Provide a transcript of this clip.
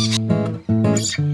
Música